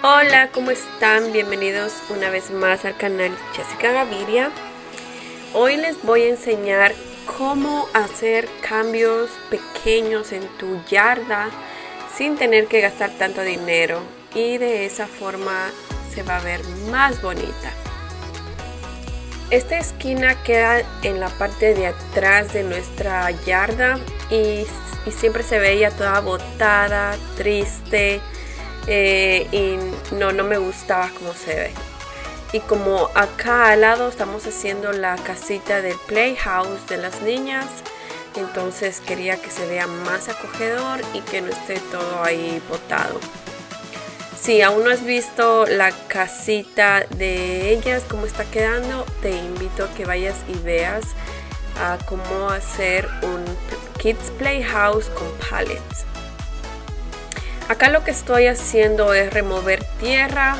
Hola, ¿cómo están? Bienvenidos una vez más al canal Jessica Gaviria. Hoy les voy a enseñar cómo hacer cambios pequeños en tu yarda sin tener que gastar tanto dinero y de esa forma se va a ver más bonita. Esta esquina queda en la parte de atrás de nuestra yarda y, siempre se veía toda botada, triste eh, y no, no me gustaba cómo se ve. Y como acá al lado estamos haciendo la casita del playhouse de las niñas, entonces quería que se vea más acogedor y que no esté todo ahí botado. Si aún no has visto la casita de ellas, cómo está quedando, te invito a que vayas y veas a cómo hacer un Kids Playhouse con pallets. Acá lo que estoy haciendo es remover tierra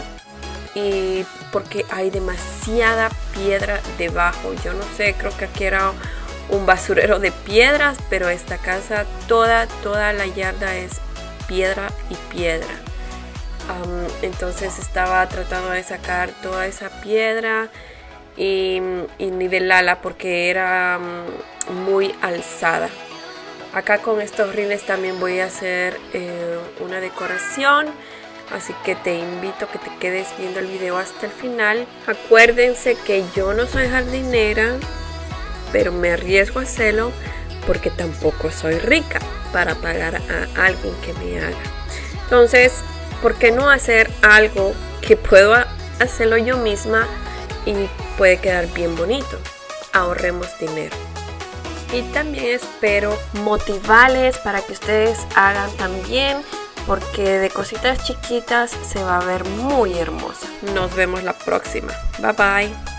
y porque hay demasiada piedra debajo. Yo no sé, creo que aquí era un basurero de piedras, pero esta casa toda, toda la yarda es piedra y piedra entonces estaba tratando de sacar toda esa piedra y, nivelarla porque era muy alzada. Acá con estos rines también voy a hacer eh, una decoración. Así que te invito a que te quedes viendo el video hasta el final. Acuérdense que yo no soy jardinera, pero me arriesgo a hacerlo porque tampoco soy rica para pagar a alguien que me haga. Entonces, ¿por qué no hacer algo que puedo hacerlo yo misma y puede quedar bien bonito? Ahorremos dinero. Y también espero motivarles para que ustedes hagan también porque de cositas chiquitas se va a ver muy hermosa. Nos vemos la próxima. Bye bye.